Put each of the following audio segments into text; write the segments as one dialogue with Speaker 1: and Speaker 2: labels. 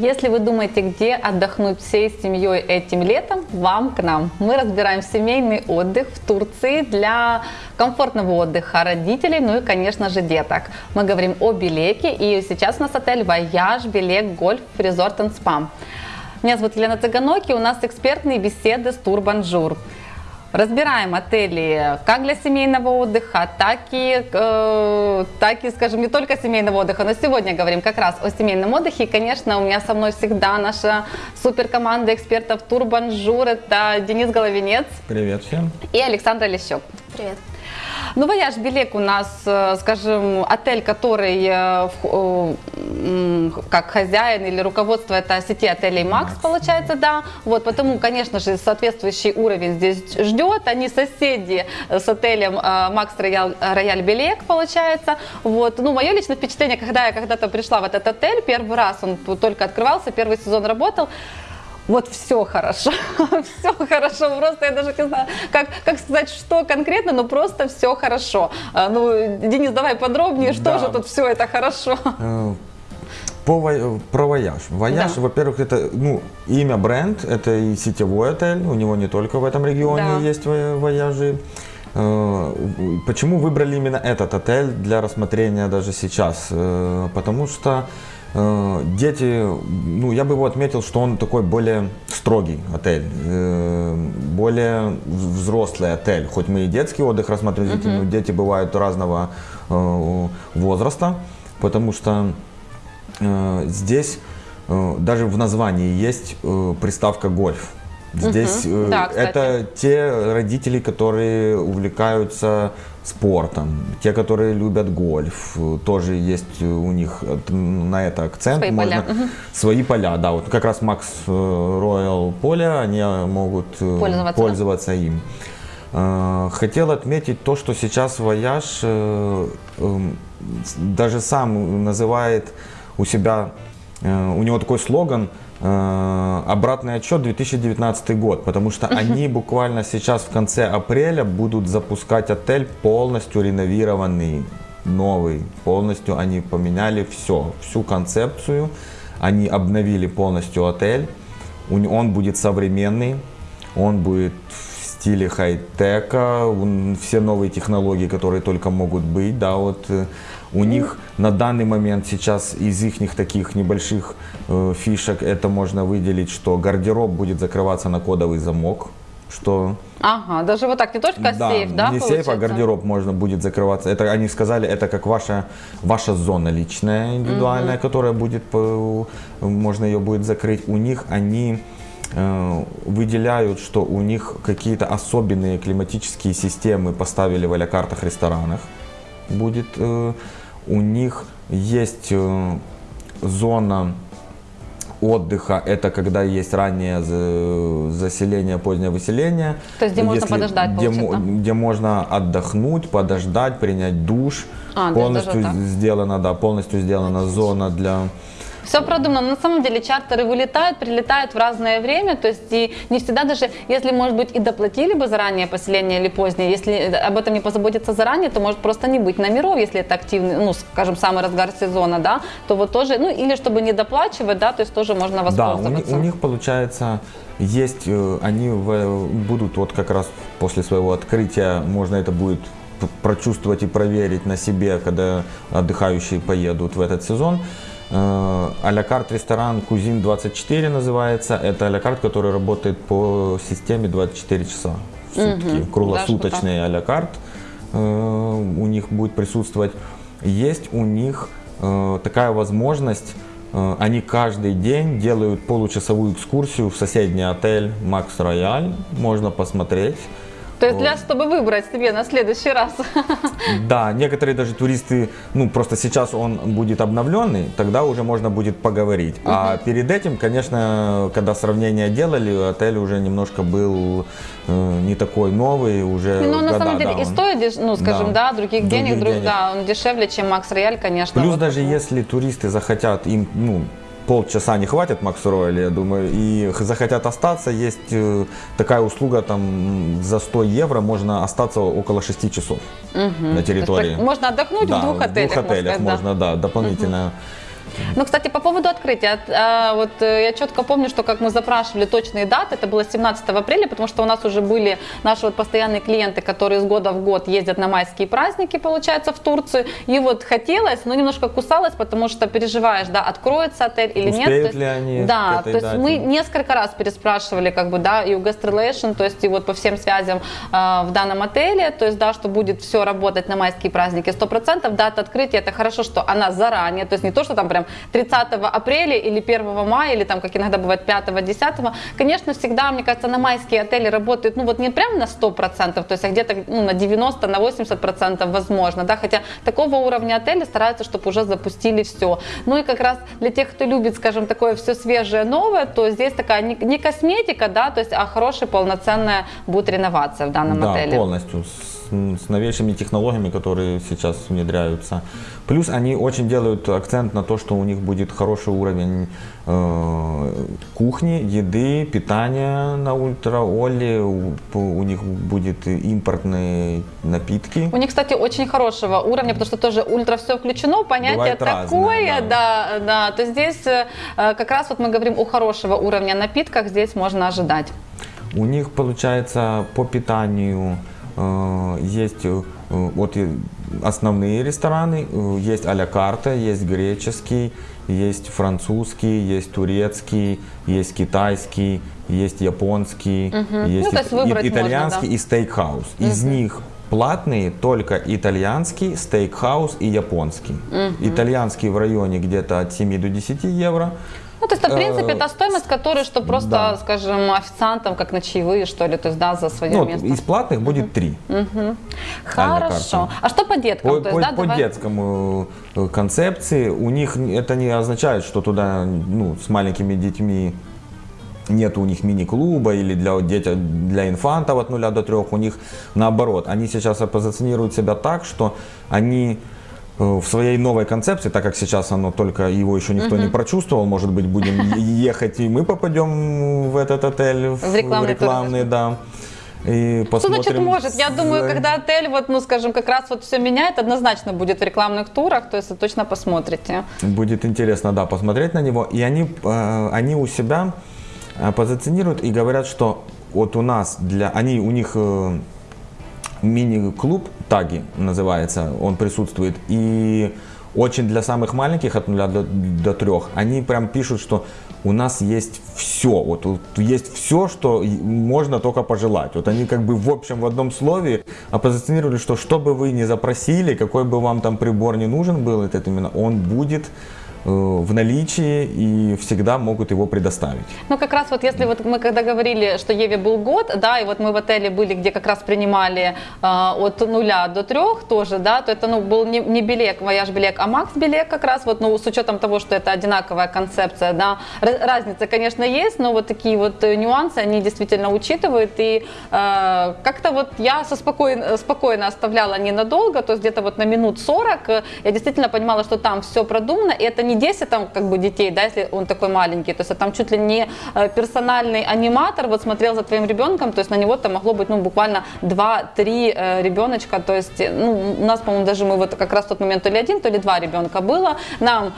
Speaker 1: Если вы думаете, где отдохнуть всей семьей этим летом, вам к нам. Мы разбираем семейный отдых в Турции для комфортного отдыха родителей, ну и, конечно же, деток. Мы говорим о Белеке, и сейчас у нас отель Voyage Belek Golf Resort и Спа. Меня зовут Елена Цыганоки, у нас экспертные беседы с Тур Бонжур. Разбираем отели как для семейного отдыха, так и, э, так и, скажем, не только семейного отдыха, но сегодня говорим как раз о семейном отдыхе. И, конечно, у меня со мной всегда наша суперкоманда экспертов Тур Бонжур. Это Денис Головинец.
Speaker 2: Привет всем.
Speaker 1: И Александра Лещук.
Speaker 3: Привет.
Speaker 1: Ну, Voyage Belek у нас, э, скажем, отель, который э, как хозяин или руководство это сети отелей Maxx, получается, да. Вот, потому, конечно же, соответствующий уровень здесь ждет. Они соседи с отелем э, Maxx Royal, Royal Belek, получается. Вот, ну, мое личное впечатление, когда я когда-то пришла в этот отель, первый раз он только открывался, первый сезон работал, вот все хорошо, все хорошо, просто я даже не знаю, как, как сказать, что конкретно, но просто все хорошо. А, ну, Денис, давай подробнее, что да. же тут все это хорошо? Э,
Speaker 2: по, про Voyage. Voyage, да. во-первых, это ну, имя бренд, это и сетевой отель, у него не только в этом регионе да. есть Voyage'и. Э, почему выбрали именно этот отель для рассмотрения даже сейчас? Э, потому что дети, ну, я бы его отметил, что он такой более строгий отель, э, более взрослый отель. Хоть мы и детский отдых рассматриваем, -huh. но дети бывают разного э, возраста, потому что здесь даже в названии есть приставка гольф. Здесь угу. да, это те родители, которые увлекаются спортом, те, которые любят гольф, тоже есть у них на это акцент.
Speaker 1: Свои Можно, поля.
Speaker 2: Свои поля, да. Вот как раз Maxx Royal поле, они могут пользоваться, пользоваться им. Хотел отметить то, что сейчас Вояж эм, даже сам называет у себя, у него такой слоган – Э, обратный отчет 2019 год, потому что они буквально сейчас в конце апреля будут запускать отель полностью реновированный, новый, полностью они поменяли все, всю концепцию, они обновили полностью отель, он будет современный, он будет стиле хай-тека, все новые технологии, которые только могут быть, да, вот э, у них на данный момент сейчас из их таких небольших э, фишек это можно выделить, что гардероб будет закрываться на кодовый замок, что...
Speaker 1: Ага, даже вот так, не только
Speaker 2: да,
Speaker 1: сейф, да,
Speaker 2: не получается? сейф, а гардероб можно будет закрываться. Это они сказали, это как ваша, ваша зона личная, индивидуальная, угу. которая будет, можно ее будет закрыть. У них они э, выделяют, что у них какие-то особенные климатические системы поставили в аля-картах ресторанах. Будет э, у них есть э, зона отдыха, это когда есть раннее заселение, позднее выселение.
Speaker 1: То есть где можно подождать,
Speaker 2: где, где можно отдохнуть, подождать, принять душ. А, полностью сделана, да, полностью сделана зона для
Speaker 1: все продумано. На самом деле чартеры вылетают, прилетают в разное время, то есть и не всегда даже, если, может быть, и доплатили бы заранее поселение или позднее, если об этом не позаботиться заранее, то может просто не быть номеров, если это активный, ну, скажем, самый разгар сезона, да, то вот тоже, ну, или чтобы не доплачивать, да, то есть тоже можно воспользоваться.
Speaker 2: Да, у, у них получается есть, э, они будут вот как раз после своего открытия, можно это будет прочувствовать и проверить на себе, когда отдыхающие поедут в этот сезон. А-ля карт ресторан Кузин 24 называется. Это а-ля карт, который работает по системе 24 часа в сутки. Угу, Круглосуточный а-ля карт э, у них будет присутствовать. Есть у них э, такая возможность э, они каждый день делают получасовую экскурсию в соседний отель Макс Рояль. Можно посмотреть.
Speaker 1: То есть для, чтобы выбрать себе на следующий раз.
Speaker 2: Да, некоторые даже туристы, ну просто сейчас он будет обновленный, тогда уже можно будет поговорить. Угу. А перед этим, конечно, когда сравнение делали, отель уже немножко был э, не такой новый, уже
Speaker 1: Ну, на самом деле, да, и стоит, ну, скажем, да, да других, других денег, денег, да, он дешевле, чем Макс Рояль, конечно.
Speaker 2: Плюс вот даже такой. если туристы захотят, им, ну, полчаса не хватит Макс Рояля, я думаю, и захотят остаться, есть э, такая услуга, там за 100 евро можно остаться около 6 часов угу. на территории.
Speaker 1: можно отдохнуть да, в двух отелях.
Speaker 2: В двух отелях сказать, можно, да, да дополнительно. Угу
Speaker 1: Ну, кстати, по поводу открытия. А, вот э, я четко помню, что как мы запрашивали точные даты, это было 17 апреля, потому что у нас уже были наши вот постоянные клиенты, которые из года в год ездят на майские праздники, получается, в Турцию. И вот хотелось, но немножко кусалось, потому что переживаешь, да, откроется отель или
Speaker 2: Успеют
Speaker 1: нет.
Speaker 2: ли они
Speaker 1: да,
Speaker 2: к этой
Speaker 1: то есть
Speaker 2: дате?
Speaker 1: мы несколько раз переспрашивали, как бы, да, и у Guest Relation, то есть и вот по всем связям э, в данном отеле, то есть, да, что будет все работать на майские праздники 100%. Дата открытия, это хорошо, что она заранее, то есть не то, что там прям 30 апреля или 1 мая, или там, как иногда бывает, 5-10. Конечно, всегда, мне кажется, на майские отели работают, ну вот не прям на 100%, то есть а где-то ну, на 90, на 80% возможно, да, хотя такого уровня отеля стараются, чтобы уже запустили все. Ну и как раз для тех, кто любит, скажем, такое все свежее, новое, то здесь такая не, не косметика, да, то есть, а хорошая полноценная будет реновация в данном
Speaker 2: да,
Speaker 1: отеле.
Speaker 2: полностью. С, новейшими технологиями, которые сейчас внедряются. Плюс они очень делают акцент на то, что у них будет хороший уровень э, кухни, еды, питания на ультраоле. У, у них будет импортные напитки.
Speaker 1: У них, кстати, очень хорошего уровня, потому что тоже ультра все включено, понятие
Speaker 2: Бывает
Speaker 1: такое,
Speaker 2: разное,
Speaker 1: да. да, да. То здесь э, как раз вот мы говорим о хорошего уровня напитках, здесь можно ожидать.
Speaker 2: У них получается по питанию есть э, вот основные рестораны, э, есть а-ля карта, есть греческий, есть французский, есть турецкий, есть китайский, есть японский, есть
Speaker 1: Ну,
Speaker 2: и- итальянский
Speaker 1: можно,
Speaker 2: и стейкхаус. Из них платные только итальянский, стейкхаус и японский. Итальянский в районе где-то от 7 до 10 евро.
Speaker 1: Ну, то есть, в принципе,
Speaker 2: Э,
Speaker 1: это стоимость, которую, что просто,
Speaker 2: да.
Speaker 1: скажем, официантам, как на чаевые, что ли, то есть, да, за свое
Speaker 2: Ну,
Speaker 1: место.
Speaker 2: из платных будет 3.
Speaker 1: Хорошо.
Speaker 2: карта.
Speaker 1: А что по деткам?
Speaker 2: По,
Speaker 1: то есть,
Speaker 2: по-
Speaker 1: да,
Speaker 2: по
Speaker 1: давай-
Speaker 2: детскому э, концепции у них это не означает, что туда ну, с маленькими детьми нет у них мини-клуба или для, дети, для инфантов от 0 до 3, у них наоборот. Они сейчас позиционируют себя так, что они э, в своей новой концепции, так как сейчас оно только его еще никто не прочувствовал, может быть, будем ехать и мы попадем в этот отель, в
Speaker 1: рекламный
Speaker 2: рекламный, да. И
Speaker 1: Что значит
Speaker 2: посмотрим,
Speaker 1: может? Я думаю, когда отель, вот, ну, скажем, как раз вот все меняет, однозначно будет в рекламных турах, то есть вы точно посмотрите.
Speaker 2: Будет интересно, да, посмотреть на него. И они, э, они у себя позиционируют и говорят, что вот у нас для, они, у них э, мини-клуб Таги называется, он присутствует. И очень для самых маленьких от 0 до, до 3, они прям пишут, что у нас есть все, вот, вот есть все, что можно только пожелать. Вот они как бы в общем в одном слове оппозиционировали, что что бы вы ни запросили, какой бы вам там прибор не нужен был, этот именно, он будет э, в наличии и всегда могут его предоставить.
Speaker 1: Ну, как раз вот если вот мы когда говорили, что Еве был год, да, и вот мы в отеле были, где как раз принимали э, от нуля до трех тоже, да, то это, ну, был не, не билет, вояж билет, а макс билет как раз, вот, ну, с учетом того, что это одинаковая концепция, да, разница, конечно, есть, но вот такие вот э, нюансы, они действительно учитывают, и э, как-то вот я со спокойно, спокойно оставляла ненадолго, то есть где-то вот на минут 40, э, я действительно понимала, что там все продумано, и это не 10 там как бы детей, да, если он такой маленький, то есть а там чуть ли не э, персональный аниматор вот смотрел за твоим ребенком, то есть на него там могло быть, ну, буквально 2-3 э, ребеночка, то есть, ну, у нас, по-моему, даже мы вот как раз в тот момент то ли один, то ли два ребенка было, нам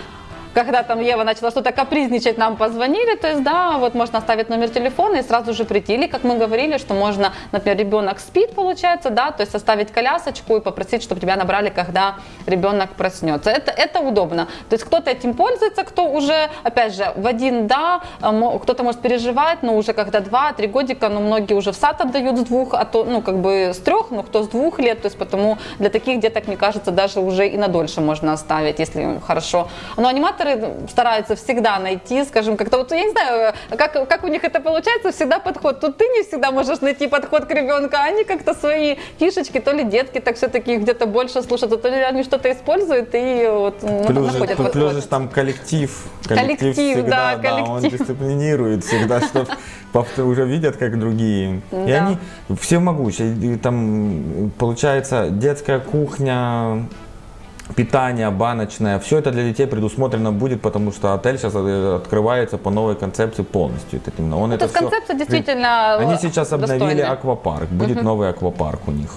Speaker 1: когда там Ева начала что-то капризничать, нам позвонили, то есть, да, вот можно оставить номер телефона и сразу же прийти. Или, как мы говорили, что можно, например, ребенок спит, получается, да, то есть оставить колясочку и попросить, чтобы тебя набрали, когда ребенок проснется. Это, это удобно. То есть кто-то этим пользуется, кто уже, опять же, в один, да, мо- кто-то может переживать, но уже когда два-три годика, но многие уже в сад отдают с двух, а то, ну, как бы с трех, ну, кто с двух лет, то есть потому для таких деток, мне кажется, даже уже и на дольше можно оставить, если хорошо. Но аниматоры стараются всегда найти, скажем, как-то вот, я не знаю, как, как у них это получается, всегда подход. Тут ты не всегда можешь найти подход к ребенку, а они как-то свои фишечки, то ли детки так все-таки где-то больше слушают, то ли они что-то используют и вот
Speaker 2: Плюс же,
Speaker 1: находят
Speaker 2: плюс
Speaker 1: подход.
Speaker 2: же там коллектив.
Speaker 1: Коллектив,
Speaker 2: всегда,
Speaker 1: да,
Speaker 2: он
Speaker 1: коллектив.
Speaker 2: дисциплинирует всегда, что повтор- уже видят, как другие. И
Speaker 1: Да.
Speaker 2: они все могучие. И Там получается детская кухня, питание баночное, все это для детей предусмотрено будет, потому что отель сейчас э, открывается по новой концепции полностью. Это именно он
Speaker 1: Ну,
Speaker 2: это
Speaker 1: то есть
Speaker 2: всё-
Speaker 1: концепция действительно
Speaker 2: Они
Speaker 1: э,
Speaker 2: сейчас обновили
Speaker 1: достойная.
Speaker 2: аквапарк, будет новый аквапарк у них.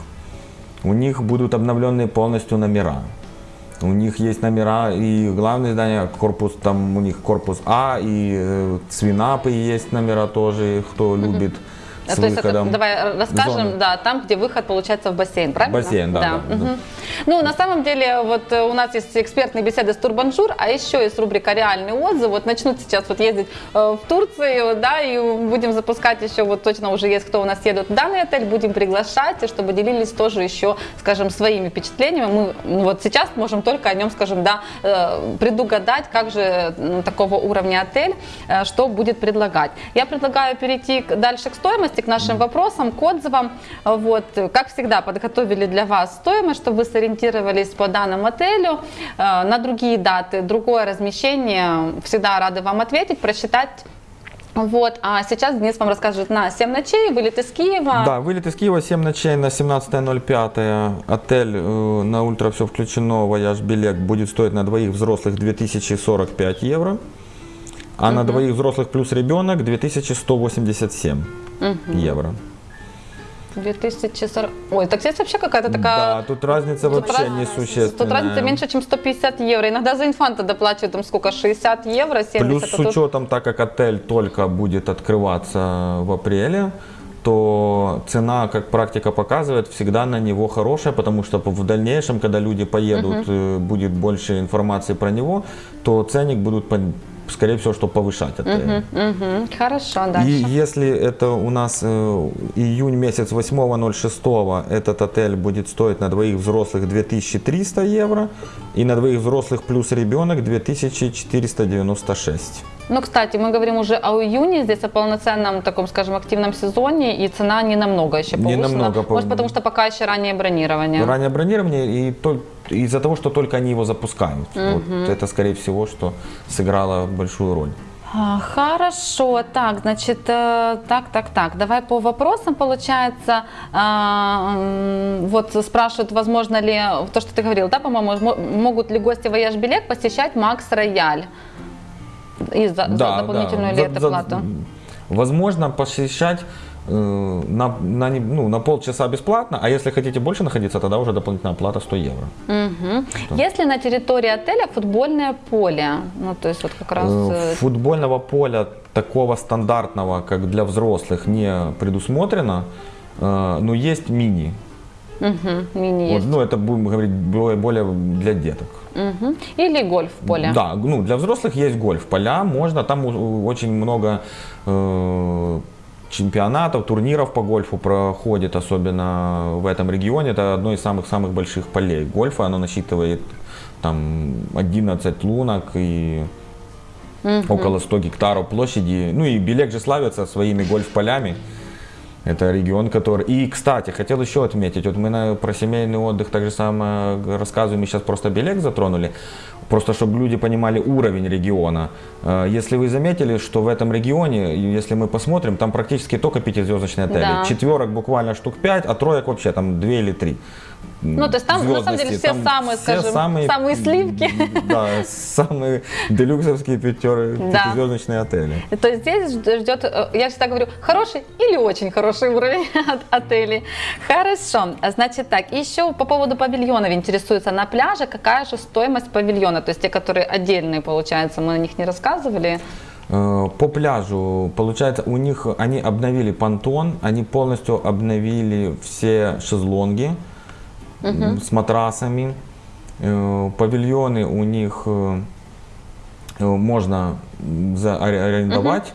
Speaker 2: У них будут обновленные полностью номера. У них есть номера и главное здание, корпус, там у них корпус А, и э, свинапы есть номера тоже, кто любит.
Speaker 1: С То есть это, давай расскажем, зоны. да, там, где выход получается в бассейн, правильно?
Speaker 2: Бассейн, да. да,
Speaker 1: да, угу. да. Ну, на самом деле, вот э, у нас есть экспертные беседы с Тур Бонжур, а еще есть рубрика «Реальный отзыв». Вот начнут сейчас вот ездить э, в Турцию, да, и будем запускать еще, вот точно уже есть, кто у нас едут в данный отель, будем приглашать, чтобы делились тоже еще, скажем, своими впечатлениями. Мы ну, вот сейчас можем только о нем, скажем, да, э, предугадать, как же такого уровня отель, что будет предлагать. Я предлагаю перейти дальше к стоимости, к нашим вопросам, к отзывам. Вот, как всегда, подготовили для вас стоимость, чтобы вы сориентировались по данному отелю, э, на другие даты, другое размещение. Всегда рады вам ответить, просчитать вот, а сейчас Денис вам расскажет на 7 ночей, вылет из Киева.
Speaker 2: Да, вылет из Киева, 7 ночей на 17.05. Отель э, на ультра все включено, вояж билет будет стоить на двоих взрослых 2045 евро. А угу. на двоих взрослых плюс ребенок 2187 угу. евро.
Speaker 1: 2040. Ой, так здесь вообще какая-то такая...
Speaker 2: Да, тут разница тут вообще раз... несущественная.
Speaker 1: Тут разница меньше, чем 150 евро. Иногда за инфанта доплачивают там сколько, 60 евро, 70.
Speaker 2: Плюс с учетом, так как отель только будет открываться в апреле, то цена, как практика показывает, всегда на него хорошая, потому что в дальнейшем, когда люди поедут, угу. будет больше информации про него, то ценник будут скорее всего, что повышать это.
Speaker 1: Угу, угу. Хорошо, дальше.
Speaker 2: И если это у нас э, июнь месяц 8.06, этот отель будет стоить на двоих взрослых 2300 евро, и на двоих взрослых плюс ребенок 2496.
Speaker 1: Ну, кстати, мы говорим уже о июне, здесь о полноценном таком, скажем, активном сезоне, и цена не намного еще повышена.
Speaker 2: Не намного.
Speaker 1: Может, потому что пока еще раннее бронирование.
Speaker 2: Раннее бронирование, и то, из-за того, что только они его запускают. Угу. Вот это, скорее всего, что сыграло большую роль.
Speaker 1: А, хорошо, так, значит, э, так, так, так, давай по вопросам, получается, а, вот спрашивают, возможно ли, то, что ты говорил, да, по-моему, могут ли гости Voyage Belek посещать Maxx Royal? И за, да, за дополнительную
Speaker 2: да.
Speaker 1: ли это плату?
Speaker 2: Возможно, посещать э, на, на, ну, на полчаса бесплатно, а если хотите больше находиться, тогда уже дополнительная плата 100 евро.
Speaker 1: Угу. Если на территории отеля футбольное поле, ну то есть вот как раз... Э,
Speaker 2: э, футбольного поля такого стандартного, как для взрослых, не предусмотрено, но есть мини.
Speaker 1: Угу, мини
Speaker 2: вот, Ну это будем говорить более, для деток.
Speaker 1: Угу. Или гольф поле.
Speaker 2: Да, ну для взрослых есть гольф поля, можно, там очень много э, чемпионатов, турниров по гольфу проходит, особенно в этом регионе. Это одно из самых-самых больших полей гольфа, оно насчитывает там 11 лунок и угу. около 100 гектаров площади. Ну и Белек же славится своими гольф-полями. Это регион, который... И, кстати, хотел еще отметить, вот мы на, про семейный отдых так же самое рассказываем, мы сейчас просто Белек затронули, просто чтобы люди понимали уровень региона. Э, если вы заметили, что в этом регионе, если мы посмотрим, там практически только пятизвездочные отели. Да. Четверок буквально штук пять, а троек вообще там две или три.
Speaker 1: Ну, то есть там, на самом деле, все там самые, все скажем, самые, самые сливки.
Speaker 2: Да, самые делюксовские пятеры, да. пятизвездочные отели.
Speaker 1: То есть здесь ждет, э, я всегда говорю, хороший или очень хороший уровень от отелей. Хорошо, значит так, еще по поводу павильонов интересуется на пляже, какая же стоимость павильона, то есть те, которые отдельные, получается, мы о них не рассказывали.
Speaker 2: Э, по пляжу, получается, у них, они обновили понтон, они полностью обновили все шезлонги, угу. с матрасами. Э, павильоны у них э, э, можно арендовать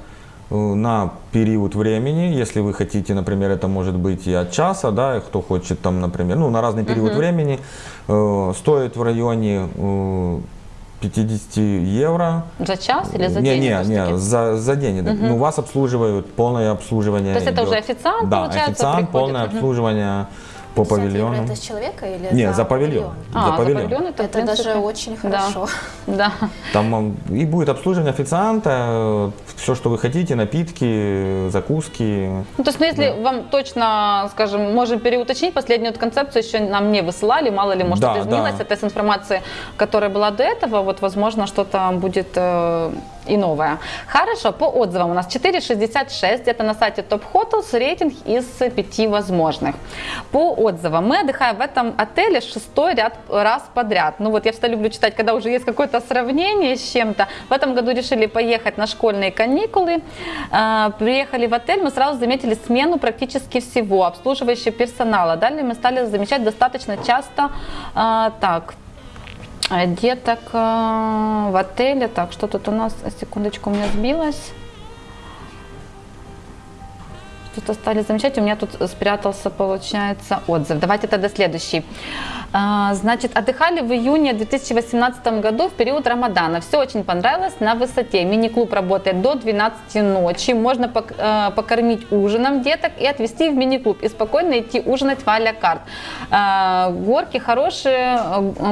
Speaker 2: угу. на период времени, если вы хотите, например, это может быть и от часа, да, кто хочет там, например, ну, на разный период угу. времени, стоит в районе 50 евро.
Speaker 1: За час или за
Speaker 2: не,
Speaker 1: день?
Speaker 2: Не, не, за, за день. Угу. Ну, вас обслуживают, полное обслуживание.
Speaker 1: То есть идет. это уже официант,
Speaker 2: да,
Speaker 1: получается,
Speaker 2: официант, приходит? полное угу. обслуживание по павильону.
Speaker 3: это с человека или
Speaker 2: Нет, за, за павильон.
Speaker 3: А,
Speaker 2: за павильон.
Speaker 1: За павильон
Speaker 3: это, это даже очень хорошо.
Speaker 1: Да. Да.
Speaker 2: Там и будет обслуживание официанта, все, что вы хотите, напитки, закуски.
Speaker 1: Ну, то есть, ну, если да. вам точно, скажем, можем переуточнить, последнюю концепцию еще нам не высылали, мало ли, может, да, что-то изменилось да. от информации, которая была до этого, вот, возможно, что-то будет э, и новое. Хорошо, по отзывам у нас 4,66, это на сайте Top Hotels, рейтинг из 5 возможных. По отзывам, мы отдыхаем в этом отеле шестой ряд, раз подряд. Ну вот я всегда люблю читать, когда уже есть сравнение с чем-то. В этом году решили поехать на школьные каникулы. А, приехали в отель, мы сразу заметили смену практически всего, обслуживающего персонала. Далее мы стали замечать достаточно часто, а, так, деток в отеле. Так, что тут у нас? Секундочку, у меня сбилось. Что-то стали замечать. У меня тут спрятался, получается, отзыв. Давайте тогда следующий. А, значит, отдыхали в июне 2018 году в период Рамадана. Все очень понравилось на высоте. Мини-клуб работает до 12 ночи. Можно а, покормить ужином деток и отвезти в мини-клуб. И спокойно идти ужинать в а карт. Горки хорошие,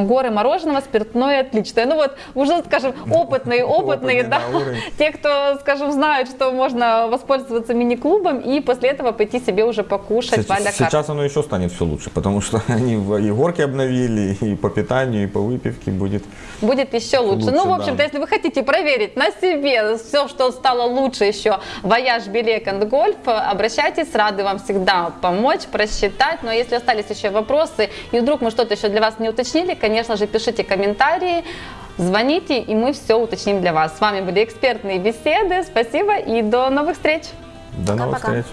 Speaker 1: горы мороженого, спиртное отличное. Ну вот, уже, скажем, опытные, опытные, да. Те, кто, скажем, знают, что можно воспользоваться мини-клубом и после этого пойти себе уже покушать
Speaker 2: сейчас, в карт. Сейчас оно еще станет все лучше, потому что они и горки обновили, и по питанию, и по выпивке будет.
Speaker 1: Будет еще лучше. лучше ну, в общем-то, да. если вы хотите проверить на себе все, что стало лучше еще, Voyage Билек and Golf, обращайтесь, рады вам всегда помочь, просчитать. Но если остались еще вопросы, и вдруг мы что-то еще для вас не уточнили, конечно же, пишите комментарии. Звоните, и мы все уточним для вас. С вами были экспертные беседы. Спасибо и до новых встреч.
Speaker 2: До новых встреч.